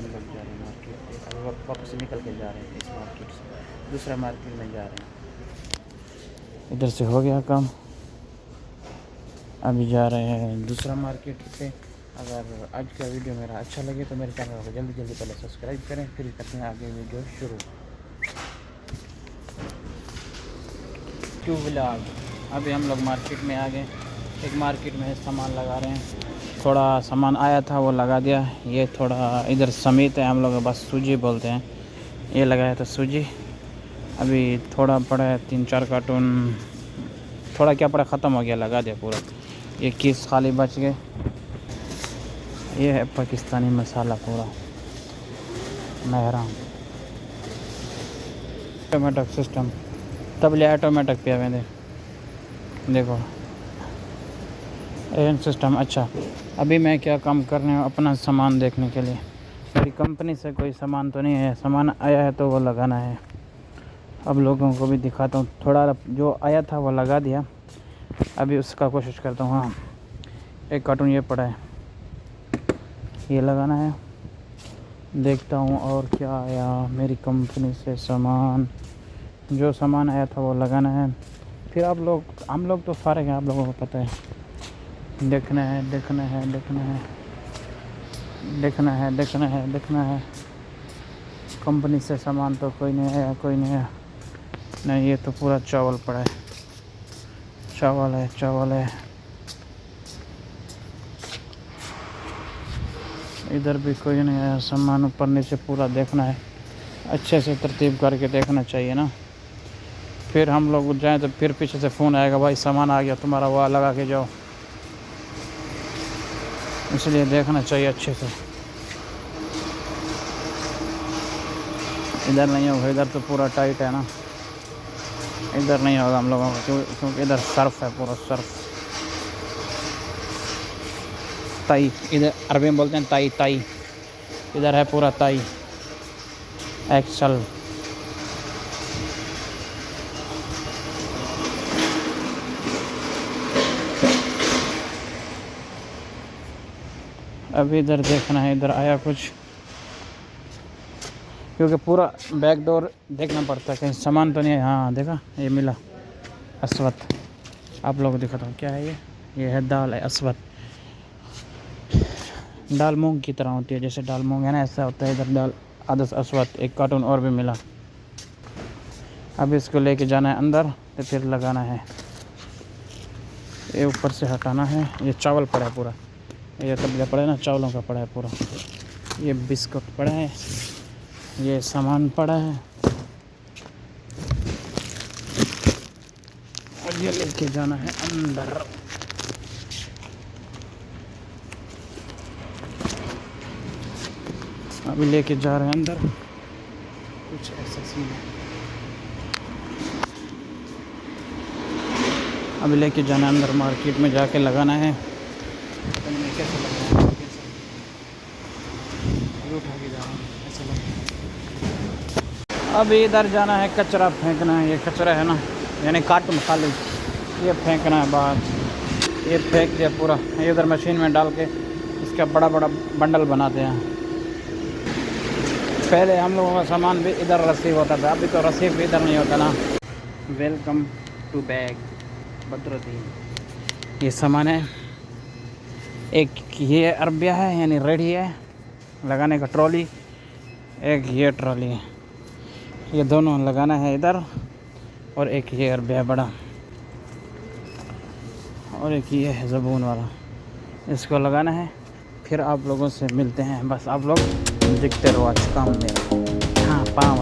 में लोग जा रहे हैं मार्केट से अभी वापस निकल के जा रहे हैं इस मार्केट से। दूसरा मार्केट में जा रहे हैं। इधर से हो गया काम। अभी जा रहे हैं। दूसरा मार्केट से अगर आज का वीडियो मेरा अच्छा लगे तो मेरे चैनल को जल्दी जल्दी पहले सब्सक्राइब करें फिर करते हैं आगे वीडियो शुरू। टू व्लाग अभी हम लोग मार्केट में आ गए। एक मार्केट में सामान लगा रहे हैं। थोड़ा सामान आया था, वो लगा दिया। ये थोड़ा इधर समीत है, हम लोग बस सूजी बोलते हैं। ये लगाया था सूजी। अभी थोड़ा पड़ा है, तीन चार कार्टून। थोड़ा क्या पड़ा, ख़त्म हो गया, लगा दिया पूरा। ये किस खाली बच गए। ये है पाकिस्तानी मसाला पूरा। महराम ऑटोमेटिक सिस्टम तब ले ऑटोमेटिक पे आवे देखो। एन सिस्टम अच्छा। अभी मैं क्या काम कर रहे हूँ? अपना सामान देखने के लिए। मेरी कंपनी से कोई सामान तो नहीं है सामान आया है तो वो लगाना है। अब लोगों को भी दिखाता हूँ। थोड़ा जो आया था वो लगा दिया। अभी उसका कोशिश करता हूँ हाँ। एक कार्टून ये पड़ा है। ये लगाना है। देखता हूँ और क्या आया। मेरी कंपनी से सामान। जो सामान आया था वो लगाना है। फिर आप लोग हम लोग तो फारे हैं, आप लोगों को पता है। देखना है देखना है देखना है। देखना है देखना है देखना है। कंपनी से सामान तो कोई नहीं आया कोई नहीं आया नहीं, ये तो पूरा चावल पड़ा है। चावल है चावल है। इधर भी कोई नहीं आया सामान ऊपर नीचे पूरा देखना है। अच्छे से तरतीब करके देखना चाहिए ना। फिर हम लोग जाएँ तो फिर पीछे से फ़ोन आएगा, भाई, सामान आ गया, तुम्हारा वहाँ लगा के जाओ। इसलिए देखना चाहिए अच्छे से। इधर नहीं होगा, इधर तो पूरा टाइट है ना। इधर नहीं होगा हम लोगों का क्योंकि इधर सर्फ है पूरा सर्फ ताई इधर अरबी में बोलते हैं ताई ताई इधर है पूरा ताई एक्सल अभी इधर देखना है, इधर आया कुछ। क्योंकि पूरा बैक डोर देखना पड़ता है, कहीं सामान तो नहीं है। हाँ देखा, ये मिला, असवत। आप लोग दिखाता हूँ, क्या है ये? ये है दाल है, असवत। दाल मूंग की तरह होती है, जैसे दाल मूंग है ना, ऐसा होता है, इधर दाल आदस अस्वत, एक कार्टून और भी मिला। अब इसको लेके जाना है अंदर तो फिर लगाना है। ये ऊपर से हटाना है, ये चावल पड़ा है पूरा। ये तबले पड़ा है ना, चावलों का पड़ा है पूरा। ये बिस्कुट पड़ा है, ये सामान पड़ा है। और ये लेके जाना है अंदर। अभी लेके जा रहे हैं अंदर। कुछ ऐसा सीन है। अभी लेके जाना है अंदर मार्केट में जाके लगाना है कैसे लगाना है कैसे उठा के जा रहा हूँ ऐसा लग अब इधर जाना है, कचरा फेंकना है, ये कचरा है ना, यानी कार्टून खाली। ये फेंकना है बाहर। ये फेंक दिया पूरा। ये उधर मशीन में डाल के इसका बड़ा बड़ा बंडल बनाते हैं। पहले हम लोगों का सामान भी इधर रसीव होता था, अभी तो रसीव भी इधर नहीं होता ना। Welcome to bag Badruddin. ये सामान है। एक ये अरबिया है, यानी रेडी है। लगाने का ट्रॉली, एक ये ट्रॉली है। ये दोनों लगाना है इधर और एक ये अरबिया बड़ा। और एक ये है ज़बून वाला। इसको लगाना है, फिर आप लोगों से मिलते हैं। बस आप लोग दिखते रहो आज काम मेरा। हाँ पाँव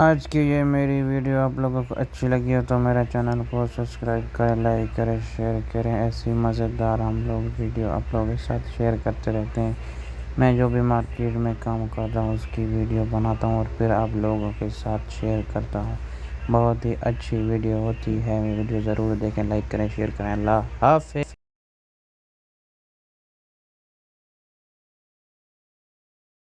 आज की ये मेरी वीडियो आप लोगों को अच्छी लगी हो तो मेरे चैनल को सब्सक्राइब करें, लाइक करें, शेयर करें। ऐसी मज़ेदार हम लोग वीडियो आप लोगों के साथ शेयर करते रहते हैं। मैं जो भी मार्केट में काम कर रहा हूँ, उसकी वीडियो बनाता हूँ और फिर आप लोगों के साथ शेयर करता हूँ। बहुत ही अच्छी वीडियो होती है। वीडियो ज़रूर देखें, लाइक करें, शेयर करें। अल्लाह हाफ़